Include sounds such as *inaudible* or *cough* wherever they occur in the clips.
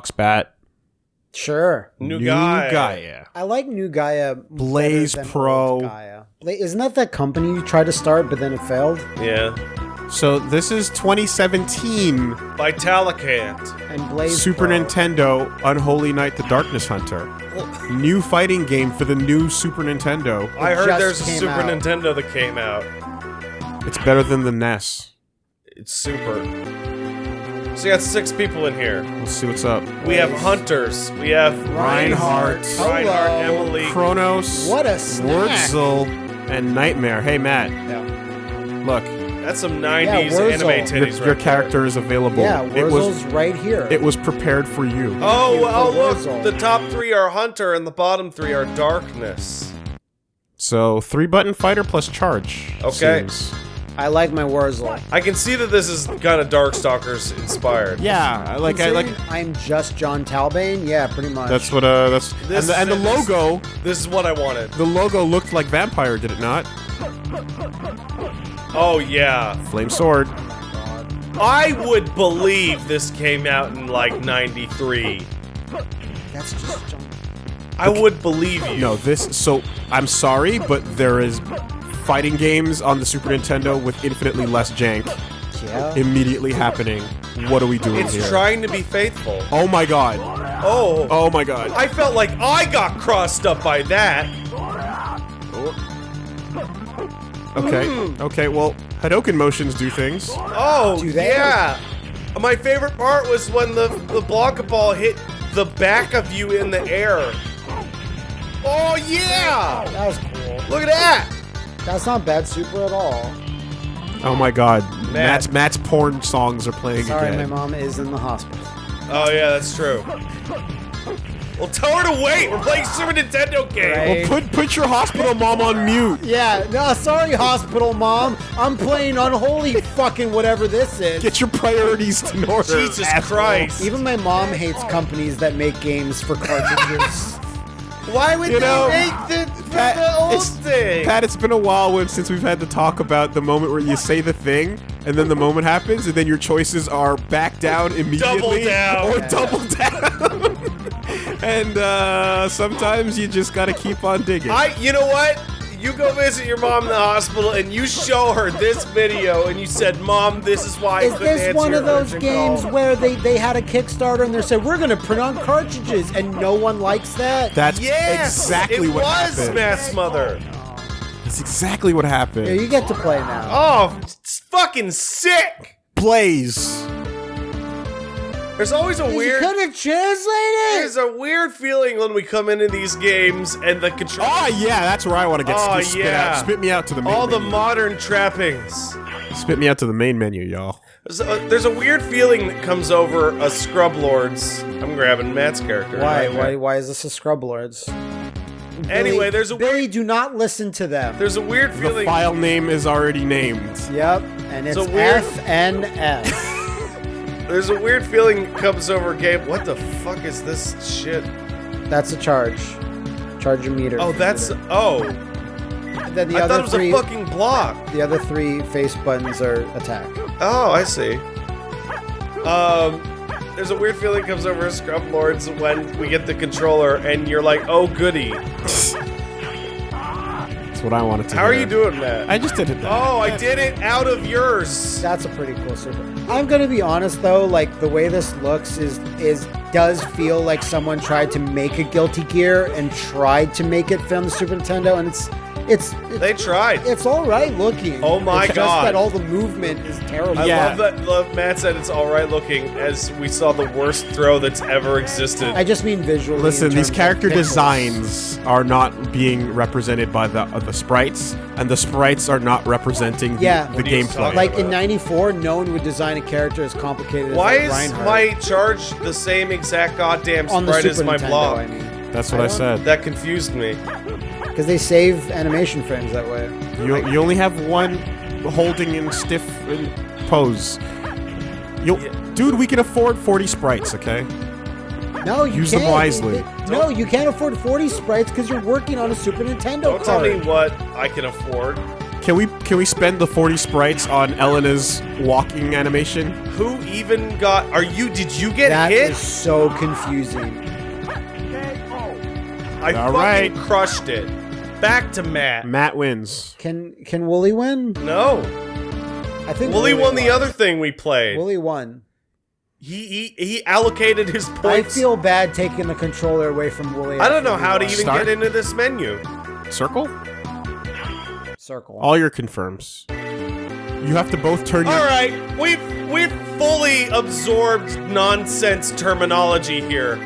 Fox Bat. Sure. New, guy. Gaia. I like New Gaia. Blaze than Pro. old Gaia. Bla- isn't that that company you tried to start but then it failed? Yeah. So this is 2017 Vitalicant. And Blaze Super Pro. Nintendo Unholy Night the Darkness Hunter. New fighting game for the new Super Nintendo. I heard there's a Super out. Nintendo that came out. It's better than the NES. It's super. So you got six people in here. Let's see what's up. We have hunters. We have Reinhardt. Reinhardt, Hello. Emily. Kronos, What a snack. Wurzel, and Nightmare. Hey Matt, Yeah, look, That's some 90s Wurzel. anime your, titties your right character is available. yeah it was Wurzel's right here. it was prepared for you. Oh, you for oh look. Wurzel. The top three are hunter and the bottom three are darkness. So three button fighter plus charge. Okay. seems- I like my Wurzel. I can see that this is kind of Darkstalkers inspired. Yeah, I like I like. I'm just Jon Talbain. Yeah, pretty much. That's what uh that's This- and the, and the this- logo This is what I wanted. the logo looked like vampire, did it not? Oh yeah. Flame sword. I would believe this came out in like 93. That's just John. I would believe you. No, this so I'm sorry, but there is fighting games on the Super Nintendo with infinitely less jank Yeah. immediately happening. What are we doing It's here? trying to be faithful. oh my god. Oh. Oh my god. I felt like I got crossed up by that. Okay. Okay, well, Hadoken motions do things. Oh, Do they? yeah. My favorite part was when the, the Blanka ball hit the back of you in the air. Oh, yeah. That was cool. Look at that. That's not bad super at all. Oh my god. Matt's Matt's porn songs are playing again. Sorry, again. my mom is in the hospital. Oh, yeah, that's true. Well, tell her to wait. We're playing Super Nintendo game. Right. Well, put put your hospital mom on mute. Yeah, no, sorry, hospital mom. I'm playing unholy fucking whatever this is. Get your priorities in order. Jesus asshole. Christ. Even my mom hates companies that make games for cartridges. *laughs* Why would You they know, make the, Pat, the old it's- thing? Pat, it's been a while when, since we've had to talk about the moment where you say the thing, and then the moment happens, and then your choices are back down immediately down. or Yeah. double down. *laughs* and uh, sometimes you just gotta keep on digging. I, you know what? You go visit your mom in the hospital and you show her this video and you said, Mom, this is why I Is couldn't this one of those games call." where they, they had a Kickstarter and they said, we're going to print on cartridges and no one likes that? That's Yes, exactly it what was happened. Mass Mother. That's exactly what happened. Here, you get to play now. Oh, it's fucking sick. Blaze. There's always a weird. You weird. could have translated There's a weird feeling when we come into these games and the control. Oh yeah, that's where I want to get Oh, spit yeah. out. Spit me out to the main all the modern trappings. Spit me out to the main menu, y'all. There's a, there's a weird feeling that comes over a Scrub Lords. I'm grabbing Matt's character. Why? right Why? Why is this a Scrub Lords? Anyway, there's a Billy. weird, Do not listen to them. there's a weird The feeling. file name is already named. Yep, and it's a weird- FNF. There's a weird feeling comes over Gabe. What the fuck is this shit? That's a charge. Charge a meter. Oh, that's oh. And then the I other thought it was three. a fucking block. The other three face buttons are attack. Oh, I see. Um, there's a weird feeling comes over Scrub Lords when we get the controller and you're like, oh goody. *laughs* That's what I wanted to How are you doing, Matt? I just did it. Oh, I did it out of yours. That's a pretty cool super. I'm gonna be honest though, like the way this looks is is does feel like someone tried to make a Guilty Gear and tried to make it fit on the Super Nintendo, and it's it's it's, They tried. it's all right looking. Oh my it's God. Just that all the movement is terrible. I Yeah. love that. Love Matt said it's all right looking as we saw the worst throw that's ever existed. I just mean visually. Listen, these character designs are not being represented by the uh, the sprites, and the sprites are not representing the, Yeah. the What are you gameplay. talking Like in '94, no one would design a character as complicated Why as is like Reinhardt. my charge the same exact goddamn on the sprite Super as my Nintendo? block? I mean, That's what I I, said. That confused me. because they save animation frames that way. You, you only have one holding in stiff pose. You, Yeah. dude, we can afford 40 sprites, okay? No, you Use them can't. wisely. No, you can't afford 40 sprites because you're working on a Super Nintendo Don't tell me what I can afford. Can we can we spend the 40 sprites on Elena's walking animation? Who even got? Are you? Did you get That hit? is so confusing. I All fucking crushed it. Back to Matt. Matt wins. Can can Wooly win? No, I think Wooly won the other thing we played. Wooly won. He he he allocated his points. I feel bad taking the controller away from Wooly. I don't know after how to even Start? get into this menu. Circle? circle. All your confirms. You have to both turn your All right, we've we've fully absorbed nonsense terminology here.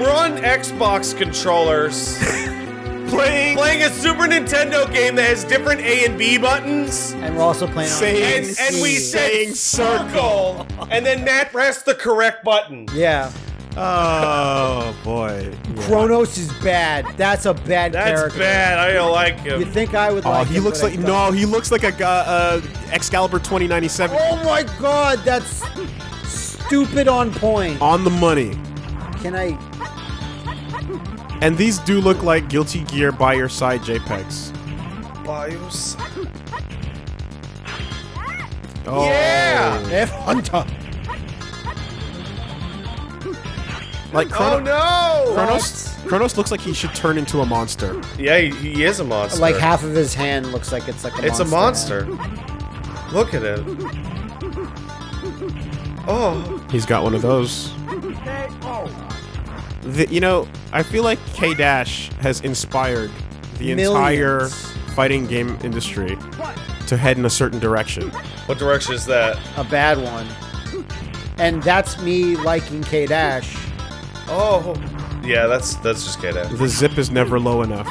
We're on Xbox controllers, *laughs* playing playing a Super Nintendo game that has different A and B buttons. and we're also playing on Saying- And, and we PC. Saying circle, and then Matt pressed the correct button. Yeah. Oh boy. Yeah. Kronos is bad. That's a bad That's character. bad. I don't like him. You think I would Oh, like he him, looks like no. He looks like a guy, uh, Excalibur 2097 Oh my god, that's stupid on point. on the money. Can I? And these do look like Guilty Gear by your side JPEGs. Bios. Oh. Yeah. F Hunter. Like Oh no! Kronos. Kronos looks like he should turn into a monster. Yeah, he, he is a monster. Like half of his hand looks like it's like a It's a monster. monster. Look at it. Oh, He's got one of those. The, you know, I feel like K Dash has inspired the entire fighting game industry to head in a certain direction. what direction is that? A bad one. And that's me liking K Dash. Oh, yeah, that's that's just K-Dash. The zip is never low enough.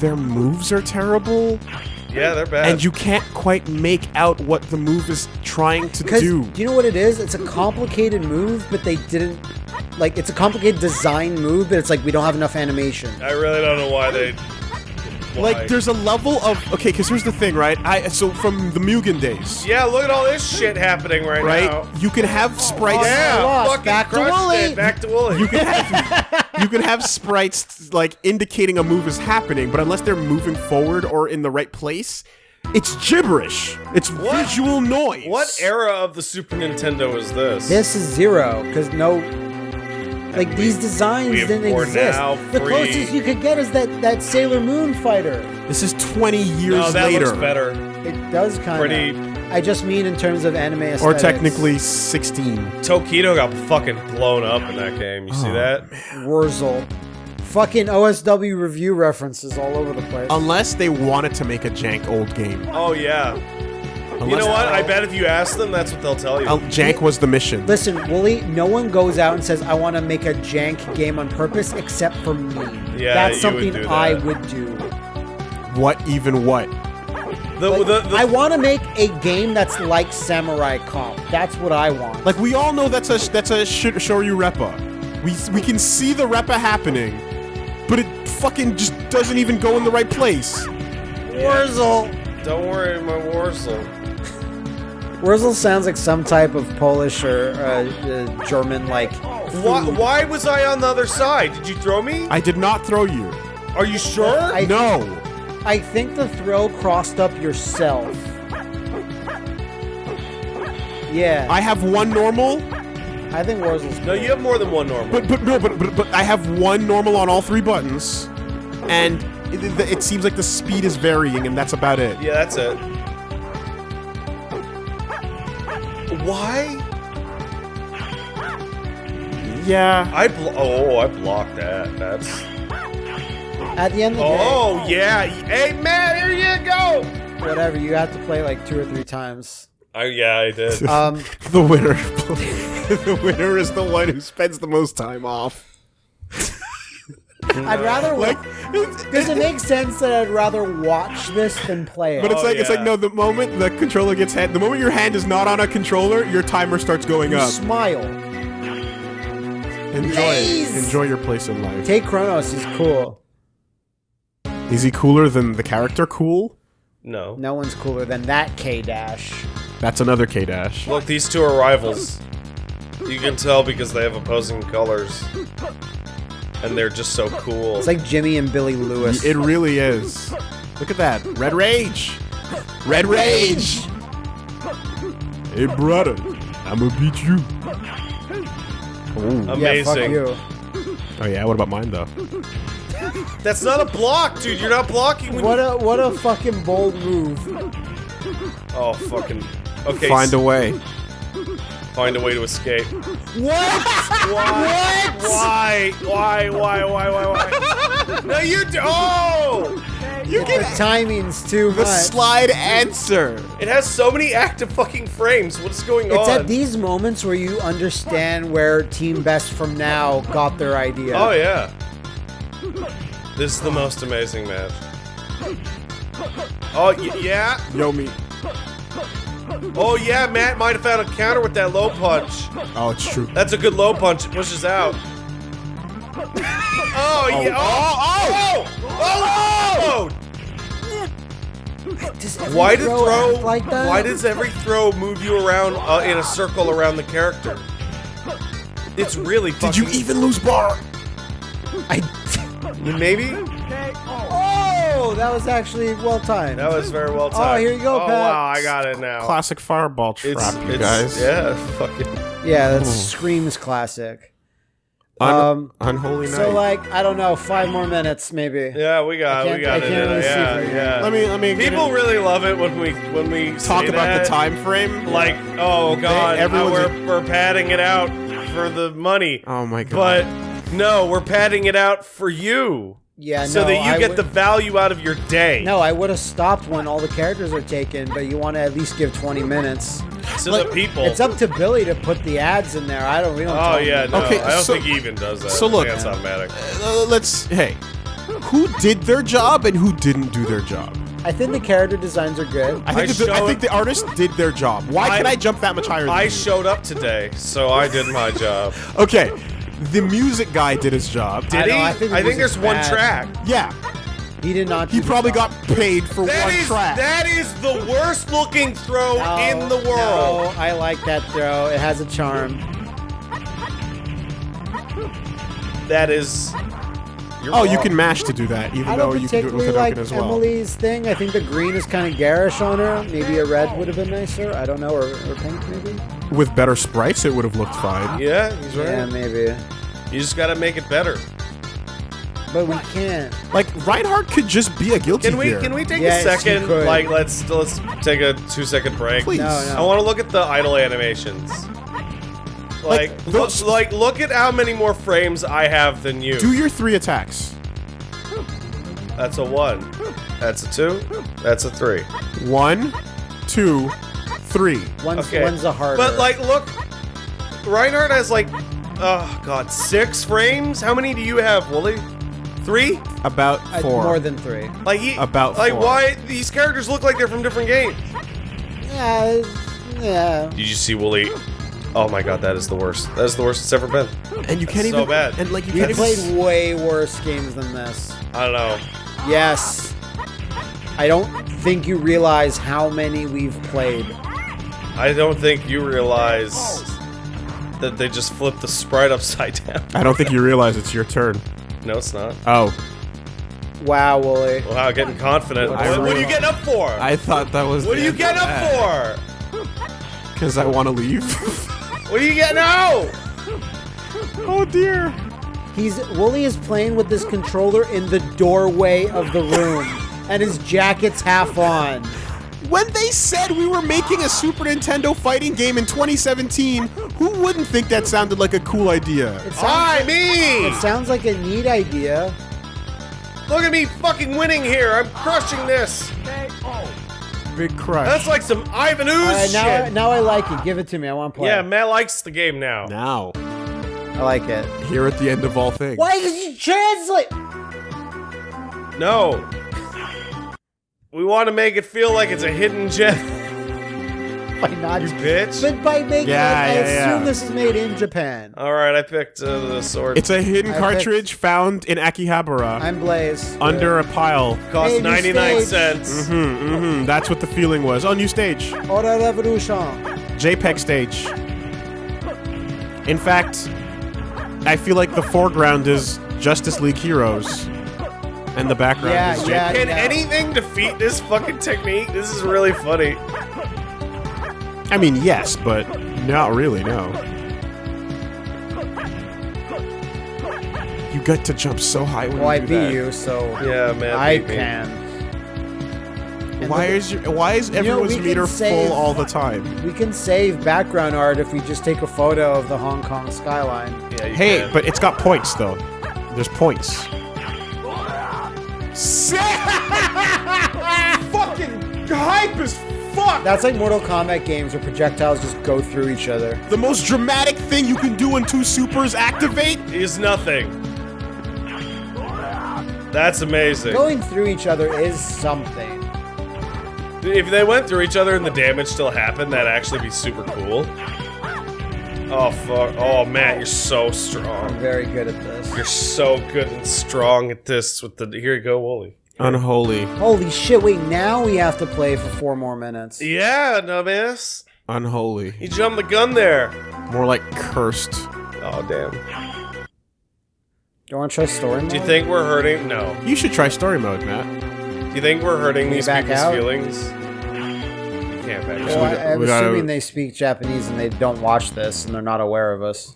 Their moves are terrible, Yeah, they're bad. and you can't quite make out what the move is trying to Because do. do you know what it is? It's a complicated move, but they didn't. Like, it's a complicated design move, but it's like we don't have enough animation. I really don't know why they. why. Like, there's a level of okay, because here's the thing, right? I so from the Mugen days, Yeah, look at all this shit happening right, right? now. You can have sprites. Oh, yeah, lost. fucking Back to crushed Wooly. it. Back to Wooly. You can have *laughs* you can have sprites like indicating a move is happening, but unless they're moving forward or in the right place, it's gibberish. It's What? visual noise. what era of the Super Nintendo is this? This is zero, because no. Like, these designs we didn't exist. the closest you could get is that, that Sailor Moon fighter. This is 20 years no, that later. looks better. It does kind Pretty- of. I just mean in terms of anime aesthetics. Or technically 16. Tokido got fucking blown up in that game. You see Oh, that? Wurzel. Fucking OSW review references all over the place. Unless they wanted to make a jank old game. Oh yeah. You know what? I bet if you ask them, that's what they'll tell you. Uh, jank was the mission. Listen, Wooly, no one goes out and says, I want to make a jank game on purpose except for me. Yeah, That's you would something that. I would do. What even what? the, Like, the, the, I want to make a game that's like Samurai Comp. That's what I want. Like we all know that's a that's a sh- Shoryu Reppa. We we can see the Reppa happening, but it fucking just doesn't even go in the right place. Wurzel. don't worry, my Warsaw. Wurzel sounds like some type of Polish or uh, uh, German, like. Why, why was I on the other side? Did you throw me? I did not throw you. Are you sure? I- No. I think the throw crossed up yourself. Yeah, I have one normal, I think Wurzel's. no, you have more than one normal. but but no, but but, but I have one normal on all three buttons, and it, it, it seems like the speed is varying, and that's about it. yeah, that's it. Why? Yeah. I blo- oh, I blocked that. That's At the end of the oh yeah. Hey Matt, here you go. whatever, you have to play like two or three times. Oh yeah, I did. *laughs* Um, *laughs* The winner. *laughs* the winner is the one who spends the most time off. I'd rather Like, like. Does it make sense that I'd rather watch this than play it? But it's Oh, like it's like no. The moment the controller gets hand, the moment your hand is not on a controller, your timer starts going you up. smile. Enjoy, Nice. enjoy your place in life. Take Kronos. He's cool. Is he cooler than the character? Cool. no. No one's cooler than that K Dash. That's another K dash. Look, these two are rivals. You can tell because they have opposing colors. And they're just so cool. It's like Jimmy and Billy Lewis. It really is. Look at that. Red Rage. Red Rage. Hey, brother. I'ma beat you. Oh. Yeah, fuck Amazing. you. oh, yeah. What about mine, though? That's not a block, dude. You're not blocking when What you... a what a fucking bold move. Oh, fucking... Okay, Find a way. find a way to escape. What? Why? Why? Why? Why? Why? Why? Why? no, you do. Oh! You get The timing's too the much. slide answer. It has so many active fucking frames. What's going It's on? It's at these moments where you understand where Team Best from now got their idea. Oh yeah. This is the most amazing match. Oh y- yeah. Yo, me. Oh yeah. Matt might have found a counter with that low punch. Oh, it's true. That's a good low punch. It pushes out. Oh, yeah. Oh, oh, oh, oh, Does oh. every Why did throw throw? like that? Why does every throw move you around uh, in a circle around the character? It's really. Did you even lose bar? I? *laughs* Maybe. Oh, that was actually well timed. That was very well timed. Oh, here you go, Oh Pat. wow, I got it now. Classic fireball trap, It's, you it's guys. yeah, fucking. *laughs* yeah, that screams classic. Un- Um, unholy night. So like, I don't know, five more minutes maybe. Yeah, we got, I we got I it. really Yeah, yeah. let me let me People in- really love it when we when we talk say about that. the time frame. Like, oh god, everyone's we're a- we're padding it out for the money. Oh my god. But no, we're padding it out for you, Yeah, so no, that you I get would- the value out of your day. No, I would have stopped when all the characters are taken, but you want to at least give 20 minutes. to like, the people. It's up to Billy to put the ads in there. I don't. We don't. Oh tell yeah, to- no, Okay, I don't so- think he even does that. so look- that's automatic. Uh, let's hey, who did their job and who didn't do their job? I think the character designs are good. I think, I the, I think the artist did their job. Why I- can I jump that much higher? Than I you? showed up today, so I did my job. Okay, the music guy did his job. Did I know, he? I think the I think music's there's one track. Yeah, He did not. he probably got paid for That one is track. that is the worst looking throw No, in the world. No, I like that throw. It has a charm. That is. You're oh, you can mash to do that, even though you can do it with particularly a like as well. Emily's thing. I think the green is kind of garish on her. Maybe a red would have been nicer. I don't know, or, or pink maybe. With better sprites, it would have looked fine. Yeah, he's right. Yeah, maybe. You just gotta make it better. But we can't. Like Reinhardt could just be a guilty Can we gear. can we take Yes, a second? Like let's let's take a two second break. Please. No, I want to look at the idle animations. Like, Like, look, like look at how many more frames I have than you. Do your three attacks. That's a one. That's a two. That's a three. One, two, three. One's, Okay. one's a harder. But like, look, Reinhardt has like, oh god, six frames. How many do you have, Wooly? Three? About Uh, four. more than three. Like he, About like four. why these characters look like they're from different games? Yeah, yeah. Did you see Wooly? Oh my god, that is the worst. That is the worst it's ever been. and you can't so even. bad. And like you We can't played even. way worse games than this. I don't know. Yes. I don't think you realize how many we've played. I don't think you realize that they just flipped the sprite upside *laughs* down. I don't think you realize it's your turn. No, it's not. Oh, Wow, Wooly. Wow, getting confident. I What, what are you getting up for? I thought that was. what are you getting up for? *laughs* Because I want to leave. *laughs* What are you getting out? oh dear. He's Wooly is playing with this controller in the doorway of the room, and his jacket's half on. When they said we were making a Super Nintendo fighting game in 2017, who wouldn't think that sounded like a cool idea? It sounds, Hi, me! it sounds like a neat idea. Look at me fucking winning here. I'm crushing this. Big crush. That's like some Ivan Ooze All right, now, shit. now I like it. Give it to me. I want to play. Yeah, Matt likes the game now. now, I like it. here at the end of all things. Why did you translate? No. We want to make it feel like it's a hidden gem. *laughs* By not, You bitch. but by making Yeah, it, I assume yeah. this is made in Japan. All right, I picked uh, the sword. It's a hidden I cartridge found in Akihabara I'm Blaze. under a pile. cost Hey, 99 stage. cents. Mm-hmm, mm-hmm. That's what the feeling was. Oh, new stage. Ora Revolution. JPEG stage. In fact, I feel like the foreground is Justice League Heroes. And the background Yeah, is yeah. Jake. Can anything defeat this fucking technique? This is really funny. I mean, yes, but not really, no. You got to jump so high when Well, I you do beat that. you, so Yeah, man. I me. can. And Why look- is your, why is everyone's we can meter save- full all the time? We can save background art if we just take a photo of the Hong Kong skyline. Yeah, Hey, can. but it's got points though. There's points. *laughs* Fucking hype as fuck. That's like Mortal Kombat games where projectiles just go through each other. The most dramatic thing you can do when two supers activate. is nothing. That's amazing. Going through each other is something. If they went through each other and the damage still happened, that'd actually be super cool. Oh fuck! Oh Matt, you're so strong. I'm very good at this. You're so good and strong at this. With the here you go, Wooly. Unholy, Holy shit, wait, now we have to play for four more minutes. Yeah, dumbass. unholy. You jumped the gun there. More like cursed. Oh damn. Do you want to try story mode? Do you think we're hurting? No. You should try story mode, Matt. Do you think we're hurting Can these back people's out? feelings? You can't back Well, out. I, I'm we gotta- assuming they speak Japanese and they don't watch this and they're not aware of us.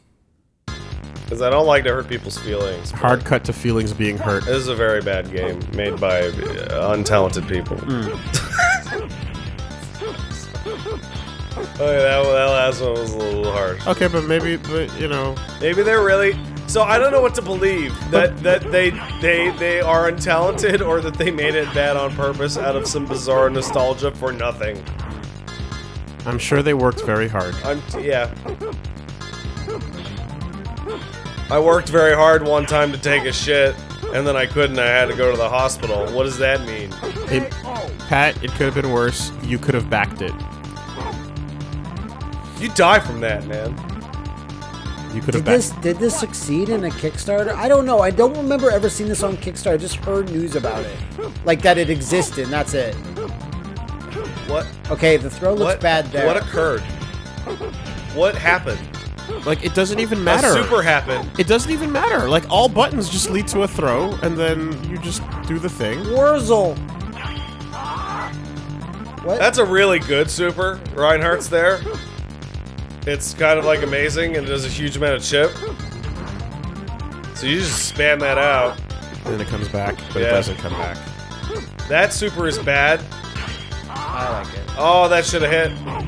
Because I don't like to hurt people's feelings. Hard cut to feelings being hurt. This is a very bad game made by uh, untalented people. *laughs* Oh, yeah, that, that last one was a little harsh. Okay, but maybe, but you know, Maybe they're really. So I don't know what to believe that that they they they are untalented or that they made it bad on purpose out of some bizarre nostalgia for nothing. I'm sure they worked very hard. I'm yeah. I worked very hard one time to take a shit, and then I couldn't. I had to go to the hospital. What does that mean? It, Pat, it could have been worse. You could have backed it. You die from that, man. You could Did have backed. this did this succeed in a Kickstarter? I don't know. I don't remember ever seeing this on Kickstarter. I just heard news about it. Like that it existed, and that's it. What? Okay, the throw looks what? bad there. What occurred? What happened? Like it doesn't even matter. A super happened. It doesn't even matter. Like all buttons just lead to a throw, and then you just do the thing. Wurzel. What? That's a really good super. Reinhardt's there. It's kind of like amazing and does a huge amount of chip. So you just spam that out. And then it comes back, but it doesn't come back. That super is bad. I like it. Oh, that should have hit.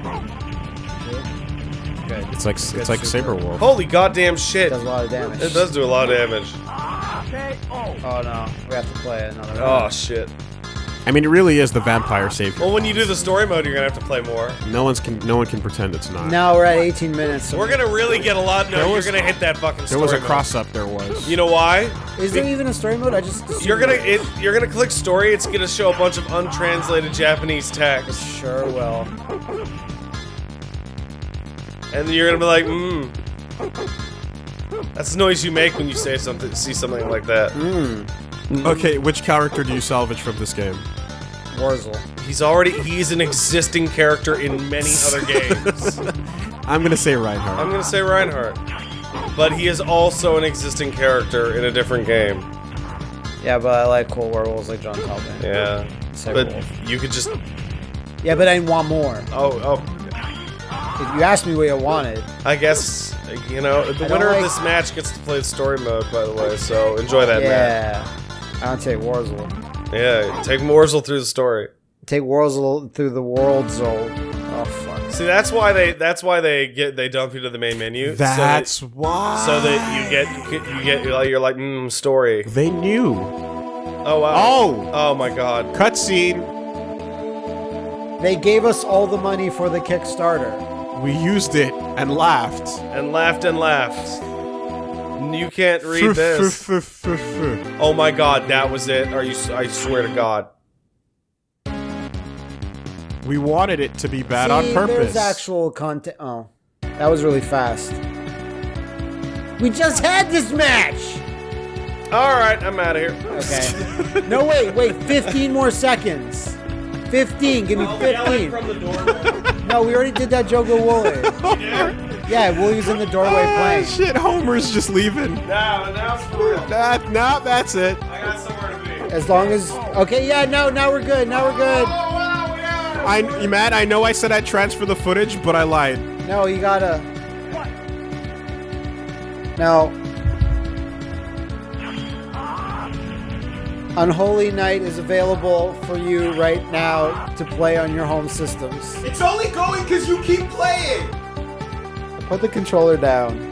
Good. It's like it's like Sabrewulf. Holy goddamn shit. It does a lot of damage. It does do a lot of damage. Oh no, we have to play another. Oh round. shit. I mean, it really is the vampire savior. Well, when you do the story mode, you're gonna have to play more. No one's can no one can pretend it's not. Now we're at 18 minutes. So We're gonna really get a lot. No, There you're was- gonna hit that fucking. Story. There was a mode. cross up. There was. You know why? Is there even a story mode? I just You're gonna it- it, you're gonna click story. It's gonna show a bunch of untranslated Japanese text, Sure will. And then you're gonna be like, hmm. That's the noise you make when you say something, see something like that. Mmm. Okay, which character do you salvage from this game? Wurzel. He's already he's an existing character in many other *laughs* games. I'm gonna say Reinhardt. I'm gonna say Reinhardt, but he is also an existing character in a different game. Yeah, but I like cool werewolves like John Talbot. Yeah, Say but wolf. you could just Yeah, but I want more. oh oh. If you asked me what I wanted, I guess you know the winner like- of this match gets to play the story mode. By the way, so enjoy that match. yeah, I would take Wurzel. Yeah, take Morsel through the story. Take Wurzel through the world zone. Oh fuck. See, that's why they that's why they get they dump you to the main menu. so that- That's why. so that you get you get, you get you're like, you're like mm, story. They knew. Oh wow. Oh! Oh my god. Cutscene. They gave us all the money for the Kickstarter. We used it and laughed. And laughed and laughed. You can't read this. Oh my god, that was it. Are you? I swear to God. we wanted it to be bad See, on purpose. There's actual content. Oh, that was really fast. We just had this match. All right, I'm out of here. Okay. no, wait, wait. 15 more seconds. 15. Give me 15. The door. No, we already did that Jogo Wooly. *laughs* Yeah, Wooly's in the doorway Ah, playing. shit, Homer's just leaving. now, now it's for real. That, nah, that's it. I got somewhere to be. As long as okay, yeah, no, now we're good. Now we're good. Oh, wow, we I, Matt, I know I said I'd transfer the footage, but I lied. No, you gotta. What? Now, Unholy Night is available for you right now to play on your home systems. It's only going because you keep playing. Put the controller down.